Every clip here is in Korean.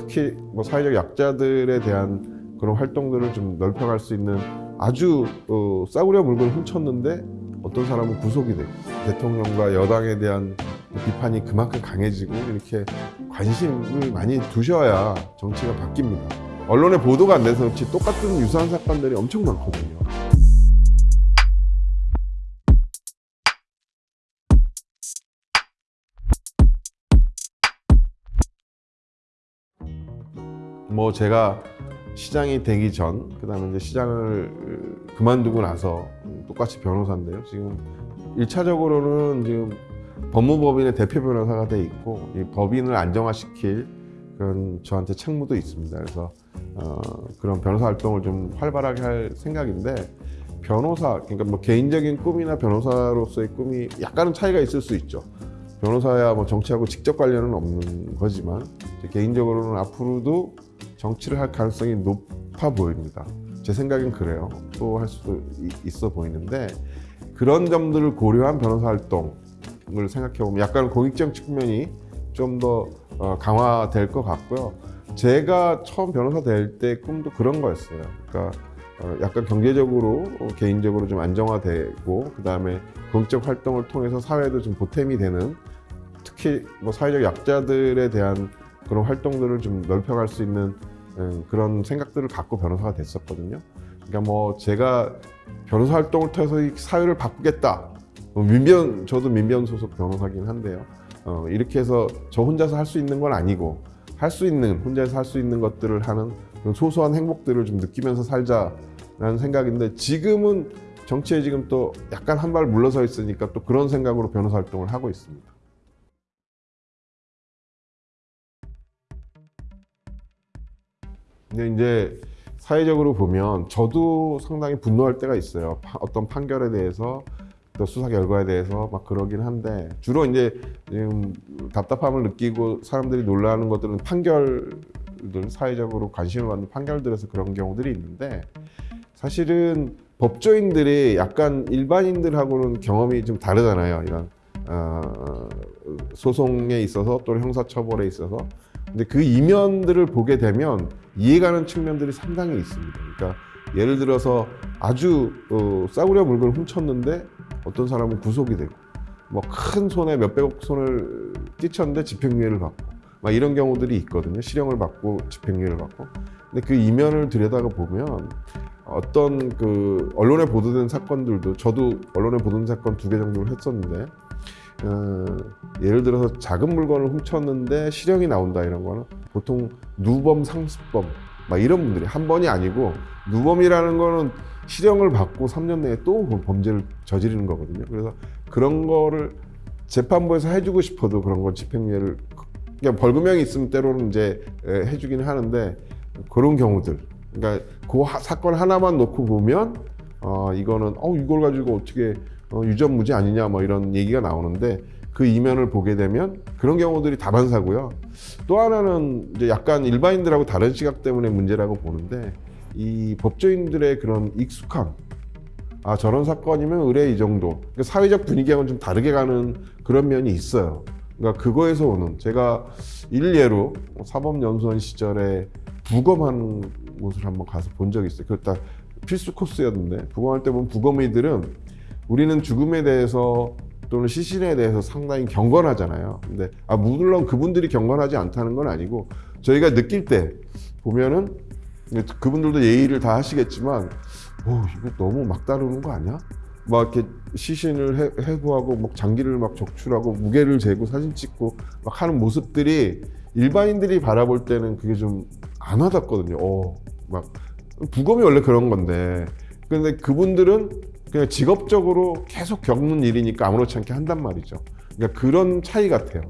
특히 뭐 사회적 약자들에 대한 그런 활동들을 좀 넓혀갈 수 있는 아주 어, 싸구려 물건을 훔쳤는데 어떤 사람은 구속이 되고 대통령과 여당에 대한 비판이 그만큼 강해지고 이렇게 관심을 많이 두셔야 정치가 바뀝니다. 언론에 보도가 안 돼서 그렇지 똑같은 유사한 사건들이 엄청 많거든요. 뭐 제가 시장이 되기 전, 그다음에 이제 시장을 그만두고 나서 똑같이 변호사인데요. 지금 일차적으로는 지금 법무법인의 대표 변호사가 돼 있고 이 법인을 안정화시킬 그런 저한테 책무도 있습니다. 그래서 어, 그런 변호사 활동을 좀 활발하게 할 생각인데 변호사, 그러니까 뭐 개인적인 꿈이나 변호사로서의 꿈이 약간은 차이가 있을 수 있죠. 변호사야 뭐 정치하고 직접 관련은 없는 거지만 개인적으로는 앞으로도 정치를 할 가능성이 높아 보입니다. 제 생각엔 그래요. 또 할 수도 있어 보이는데 그런 점들을 고려한 변호사 활동을 생각해 보면 약간 공익적 측면이 좀더 어, 강화될 것 같고요. 제가 처음 변호사 될 때 꿈도 그런 거였어요. 그러니까 어, 약간 경제적으로 어, 개인적으로 좀 안정화되고 그 다음에 공적 활동을 통해서 사회도 좀 보탬이 되는 특히 뭐 사회적 약자들에 대한 그런 활동들을 좀 넓혀갈 수 있는 음, 그런 생각들을 갖고 변호사가 됐었거든요. 그러니까 뭐 제가 변호사 활동을 통해서 이 사회를 바꾸겠다. 뭐 민변 저도 민변 소속 변호사긴 한데요. 어, 이렇게 해서 저 혼자서 할 수 있는 건 아니고 할 수 있는 혼자서 할 수 있는 것들을 하는 소소한 행복들을 좀 느끼면서 살자라는 생각인데 지금은 정치에 지금 또 약간 한 발 물러서 있으니까 또 그런 생각으로 변호사 활동을 하고 있습니다. 근데 이제 사회적으로 보면 저도 상당히 분노할 때가 있어요. 파- 어떤 판결에 대해서 또 수사 결과에 대해서 막 그러긴 한데 주로 이제 답답함을 느끼고 사람들이 놀라는 것들은 판결들 사회적으로 관심을 받는 판결들에서 그런 경우들이 있는데 사실은 법조인들이 약간 일반인들하고는 경험이 좀 다르잖아요. 이런 어, 소송에 있어서 또는 형사처벌에 있어서 근데 그 이면들을 보게 되면 이해가는 측면들이 상당히 있습니다. 그러니까 예를 들어서 아주 어, 싸구려 물건을 훔쳤는데 어떤 사람은 구속이 되고 뭐 큰 손에 몇백억 손을 끼쳤는데 집행유예를 받고 막 이런 경우들이 있거든요. 실형을 받고 집행유예를 받고. 근데 그 이면을 들여다가 보면 어떤 그 언론에 보도된 사건들도 저도 언론에 보도된 사건 두 개 정도를 했었는데 어, 예를 들어서 작은 물건을 훔쳤는데 실형이 나온다 이런 거는 보통 누범 상습범 막 이런 분들이 한 번이 아니고 누범이라는 거는 실형을 받고 3년 내에 또 범죄를 저지르는 거거든요. 그래서 그런 거를 재판부에서 해주고 싶어도 그런 건 집행유예를 그냥 벌금형이 있으면 때로는 이제 에, 해주기는 하는데 그런 경우들 그러니까 그 하- 사건 하나만 놓고 보면 어 이거는 어 이걸 가지고 어떻게 어, 유전무죄 아니냐 뭐 이런 얘기가 나오는데 그 이면을 보게 되면 그런 경우들이 다반사고요. 또 하나는 이제 약간 일반인들하고 다른 시각 때문에 문제라고 보는데 이 법조인들의 그런 익숙함 아 저런 사건이면 의뢰 이 정도 그러니까 사회적 분위기하고는 좀 다르게 가는 그런 면이 있어요. 그러니까 그거에서 오는 제가 일례로 사법연수원 시절에 부검하는 곳을 한번 가서 본 적이 있어요. 그딱 필수 코스였는데 부검할 때 보면 부검의들은 우리는 죽음에 대해서 또는 시신에 대해서 상당히 경건하잖아요. 근데 아 물론 그분들이 경건하지 않다는 건 아니고 저희가 느낄 때 보면은 그분들도 예의를 다 하시겠지만 오 이거 너무 막 다루는 거 아니야? 막 이렇게 시신을 해, 해부하고 막 장기를 막 적출하고 무게를 재고 사진 찍고 막 하는 모습들이 일반인들이 바라볼 때는 그게 좀 안 와닿거든요. 어, 막 부검이 원래 그런 건데 근데 그분들은 그냥 직업적으로 계속 겪는 일이니까 아무렇지 않게 한단 말이죠. 그러니까 그런 차이 같아요.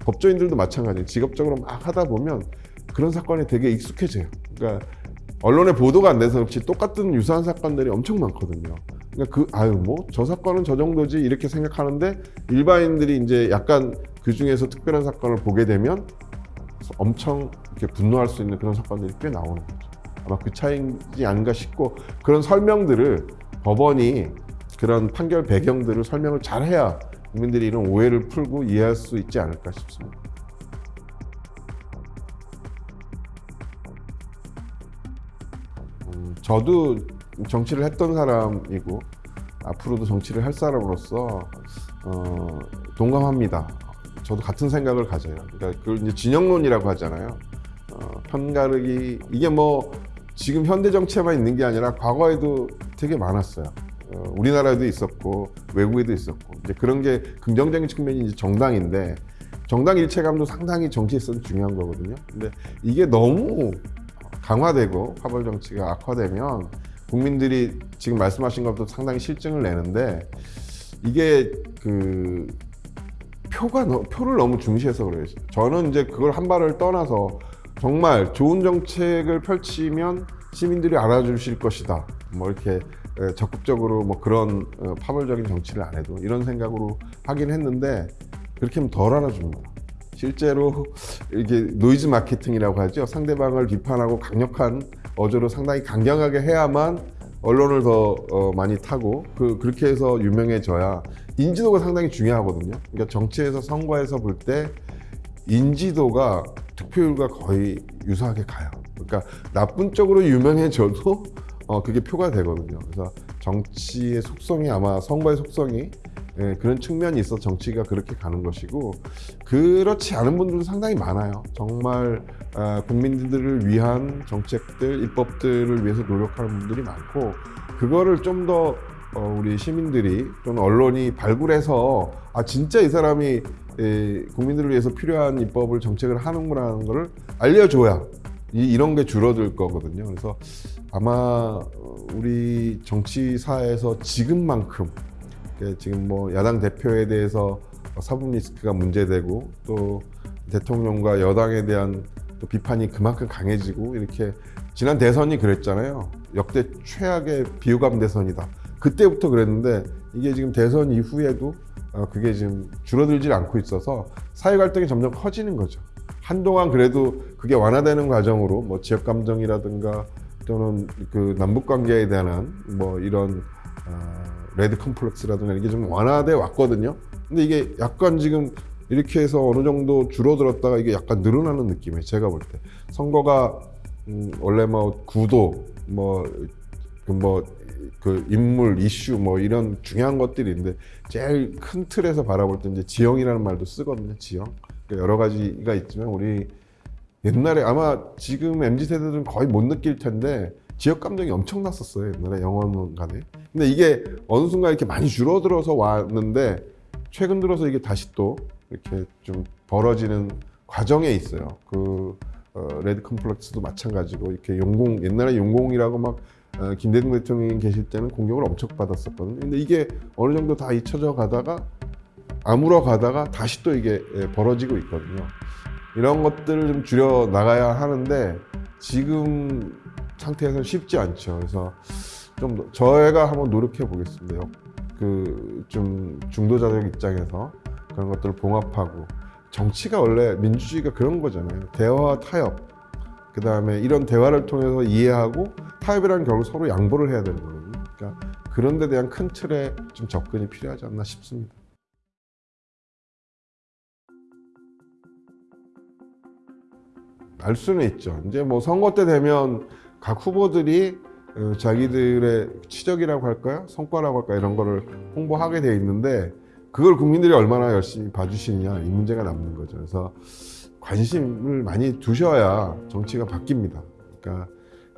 법조인들도 마찬가지예요. 직업적으로 막 하다 보면 그런 사건이 되게 익숙해져요. 그러니까 언론에 보도가 안 돼서 그렇지 똑같은 유사한 사건들이 엄청 많거든요. 그러니까 그 아유 뭐 저 사건은 저 정도지 이렇게 생각하는데 일반인들이 이제 약간 그 중에서 특별한 사건을 보게 되면 엄청 이렇게 분노할 수 있는 그런 사건들이 꽤 나오는 거죠. 아마 그 차이지 않은가 싶고 그런 설명들을 법원이 그런 판결 배경들을 설명을 잘해야 국민들이 이런 오해를 풀고 이해할 수 있지 않을까 싶습니다. 음, 저도 정치를 했던 사람이고 앞으로도 정치를 할 사람으로서 어, 동감합니다. 저도 같은 생각을 가져요. 그러니까 그걸 이제 진영론이라고 하잖아요. 어, 편가르기 이게 뭐 지금 현대 정치에만 있는 게 아니라 과거에도 되게 많았어요. 어, 우리나라에도 있었고 외국에도 있었고 이제 그런 게 긍정적인 측면이 이제 정당인데 정당 일체감도 상당히 정치에서는 중요한 거거든요. 근데 이게 너무 강화되고 파벌 정치가 악화되면 국민들이 지금 말씀하신 것도 상당히 싫증을 내는데 이게 그 표가 너- 표를 너무 중시해서 그래요. 저는 이제 그걸 한 발을 떠나서 정말 좋은 정책을 펼치면 시민들이 알아주실 것이다. 뭐 이렇게 에, 적극적으로 뭐 그런 어, 파벌적인 정치를 안 해도 이런 생각으로 하긴 했는데 그렇게 하면 덜 알아줍니다. 실제로 이게 노이즈 마케팅이라고 하죠. 상대방을 비판하고 강력한 어조로 상당히 강경하게 해야만 언론을 더 어, 많이 타고 그 그렇게 해서 유명해져야 인지도가 상당히 중요하거든요. 그러니까 정치에서 선거에서 볼 때 인지도가 득표율과 거의 유사하게 가요. 그러니까 나쁜 쪽으로 유명해져도 어, 그게 표가 되거든요. 그래서 정치의 속성이 아마 선거의 속성이 예, 그런 측면이 있어 정치가 그렇게 가는 것이고 그렇지 않은 분들도 상당히 많아요. 정말 아, 국민들을 위한 정책들, 입법들을 위해서 노력하는 분들이 많고 그거를 좀더 어, 우리 시민들이 또는 언론이 발굴해서 아 진짜 이 사람이 에, 국민들을 위해서 필요한 입법을 정책을 하는구나라는 거를 알려줘야 이, 이런 게 줄어들 거거든요. 그래서 아마 어, 우리 정치사에서 지금만큼 그 지금 뭐 야당 대표에 대해서 사법 리스크가 문제되고 또 대통령과 여당에 대한 또 비판이 그만큼 강해지고 이렇게 지난 대선이 그랬잖아요. 역대 최악의 비호감 대선이다. 그때부터 그랬는데 이게 지금 대선 이후에도 어, 그게 지금 줄어들질 않고 있어서 사회 갈등이 점점 커지는 거죠. 한동안 그래도 그게 완화되는 과정으로 뭐 지역 감정이라든가 또는 그 남북 관계에 대한 뭐 이런 어, 레드 컴플렉스라든가 이게 좀 완화돼 왔거든요. 근데 이게 약간 지금 이렇게 해서 어느 정도 줄어들었다가 이게 약간 늘어나는 느낌이에요. 제가 볼 때 선거가 음, 원래 뭐 구도 뭐그 뭐 그 인물 이슈 뭐 이런 중요한 것들인데 제일 큰 틀에서 바라볼 때 이제 지형이라는 말도 쓰거든요. 지형 여러 가지가 있지만 우리 옛날에 아마 지금 mz 세대들은 거의 못 느낄 텐데 지역 감정이 엄청 났었어요 옛날에 영화관에. 근데 이게 어느 순간 이렇게 많이 줄어들어서 왔는데 최근 들어서 이게 다시 또 이렇게 좀 벌어지는 과정에 있어요. 그 어, 레드 컴플렉스도 마찬가지고 이렇게 용공 옛날에 용공이라고 막 어, 김대중 대통령이 계실 때는 공격을 엄청 받았었거든요. 근데 이게 어느 정도 다 잊혀져 가다가 아물어 가다가 다시 또 이게 예, 벌어지고 있거든요. 이런 것들을 좀 줄여 나가야 하는데 지금 상태에서는 쉽지 않죠. 그래서 좀 더- 저희가 한번 노력해 보겠습니다. 그 좀 중도자적 입장에서 그런 것들을 봉합하고 정치가 원래 민주주의가 그런 거잖아요. 대화 타협. 그 다음에 이런 대화를 통해서 이해하고 타협이라는 결국 서로 양보를 해야 되는 거거든요. 그러니까 그런 데 대한 큰 틀에 좀 접근이 필요하지 않나 싶습니다. 알 수는 있죠. 이제 뭐 선거 때 되면 각 후보들이 어, 자기들의 치적이라고 할까요? 성과라고 할까요? 이런 거를 홍보하게 돼 있는데 그걸 국민들이 얼마나 열심히 봐주시느냐 이 문제가 남는 거죠. 그래서 관심을 많이 두셔야 정치가 바뀝니다. 그러니까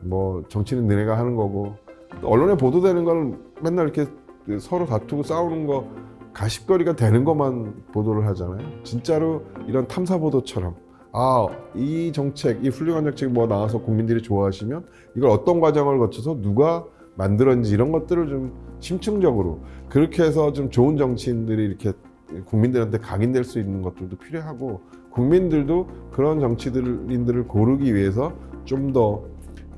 뭐 정치는 너네가 하는 거고 또 언론에 보도되는 건 맨날 이렇게 서로 다투고 싸우는 거 가십거리가 되는 것만 보도를 하잖아요. 진짜로 이런 탐사 보도처럼 아, 이 정책, 이 훌륭한 정책 뭐 나와서 국민들이 좋아하시면 이걸 어떤 과정을 거쳐서 누가 만들었는지 이런 것들을 좀 심층적으로 그렇게 해서 좀 좋은 정치인들이 이렇게 국민들한테 각인될 수 있는 것들도 필요하고 국민들도 그런 정치인들을 고르기 위해서 좀더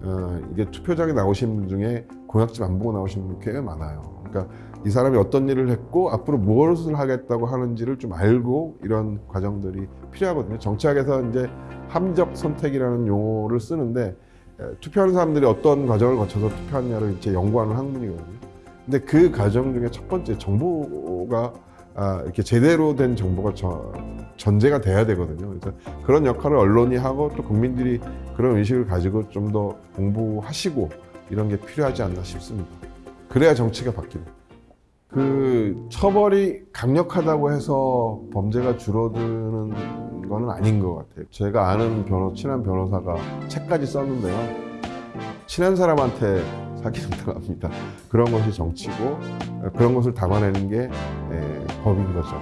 어, 이게 투표장에 나오신 분 중에 공약집 안 보고 나오신 분 꽤 많아요. 그러니까 이 사람이 어떤 일을 했고 앞으로 무엇을 하겠다고 하는지를 좀 알고 이런 과정들이 필요하거든요. 정치학에서 이제 함적 선택이라는 용어를 쓰는데 에, 투표하는 사람들이 어떤 과정을 거쳐서 투표하느냐를 이제 연구하는 학문이거든요. 근데 그 과정 중에 첫 번째 정보가 아, 이렇게 제대로 된 정보가 저, 전제가 돼야 되거든요. 그래서 그런 역할을 언론이 하고 또 국민들이 그런 의식을 가지고 좀 더 공부하시고 이런 게 필요하지 않나 싶습니다. 그래야 정치가 바뀝니다. 그 처벌이 강력하다고 해서 범죄가 줄어드는 거는 아닌 것 같아요. 제가 아는 변호, 친한 변호사가 책까지 썼는데요. 친한 사람한테 사기는 당합니다. 그런 것이 정치고 그런 것을 담아내는 게 에, 법인 거죠.